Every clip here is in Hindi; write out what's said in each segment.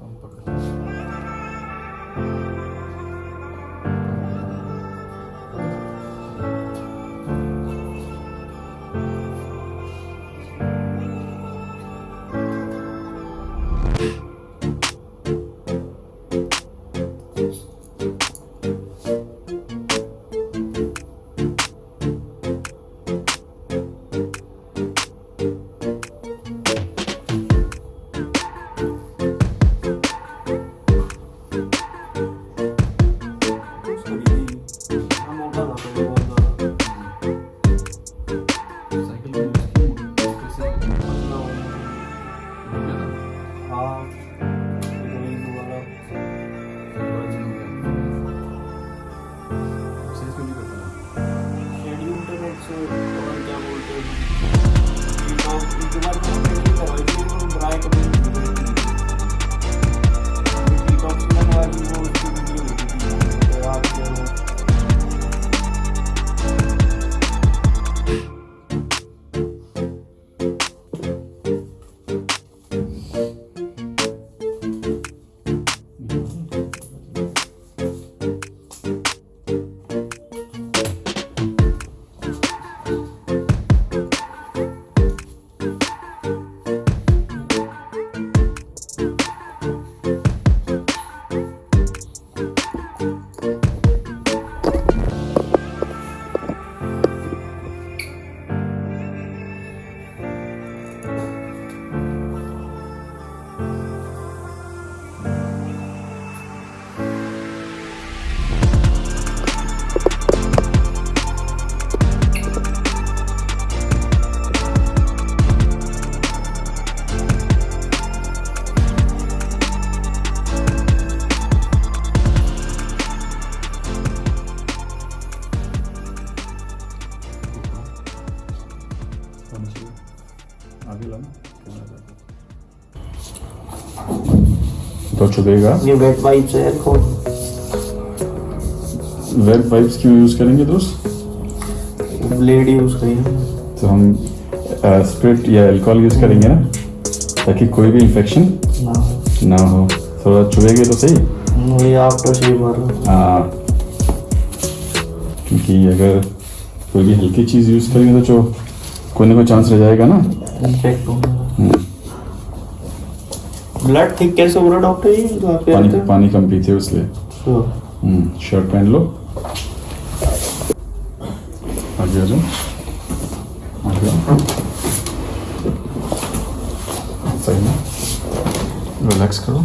Он пока. तो चुभेगा ये वेट वाइप्स है देखो वेब वाइप्स क्यों यूज़ करेंगे दोस्त ब्लेड यूज़ करिए तो हम स्प्रिट या अल्कोहल यूज़ करेंगे ना ताकि कोई भी इन्फेक्शन ना ना हो थोड़ा चुभेगे तो सही ये आफ्टर शेव वाला हाँ क्योंकि अगर कोई भी हल्की चीज़ यूज़ करेंगे तो जो कोई ना कोई चांस रह जाएगा ना ब्लड थिक कैसे हो रहा डॉक्टर ये जो आप पानी कहते पानी कम पीते हो इसलिए। हम्म, शर्ट पहन लो। आगे आ जाओ। आगे। सही में रिलैक्स करो।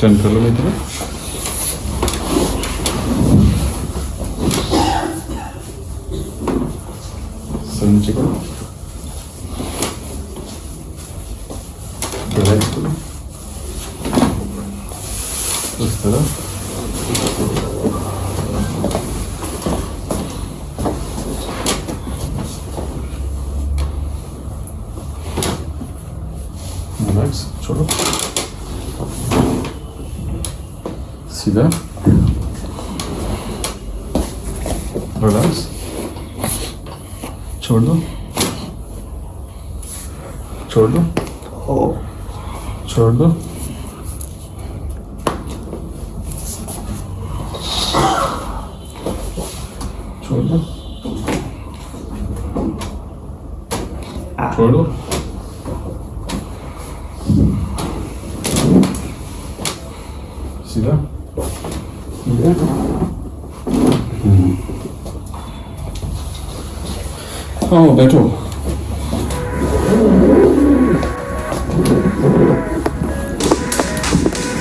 टर्न कर लो मेरी 저는 지금 내가 지금 그래서 졸업 Relax. చూడు చూడు చూడు చూడు చూడు See that? Yeah. आओ बैठो।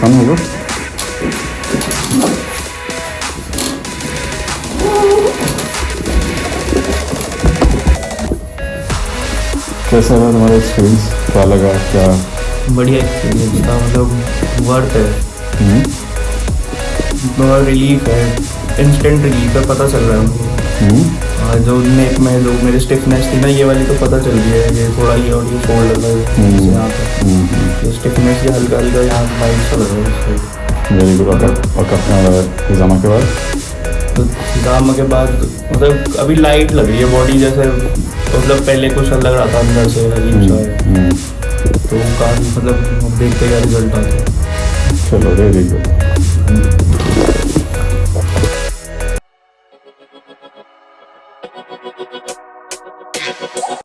फन होगा? कैसा रहा तुम्हारा एक्सपीरियंस क्या लगा क्या? बढ़िया एक्सपीरियंस था मतलब वर्थ है। हम्म, रिलीफ है इंस्टेंट रिलीफ है पता चल रहा है हम्म, हाँ, जो नेक में जो मेरी स्टिफनेस थी ना ये वाली तो पता चल रही है ये थोड़ा ये और ये फोल्ड लगा है हम्म। यहाँ पे। हम्म, हम्म। ये स्टिफनेस ये हल्का हल्का यहाँ वाइट सा लग है। वेरी गुड और कब के बाद? तो के बाद मतलब अभी लाइट लग रही है बॉडी जैसे मतलब पहले कुछ अलग रहा था अंदर से अजीब सा। है तो काफ़ी मतलब देखते क्या रिज़ल्ट आता चलो वेरी गुड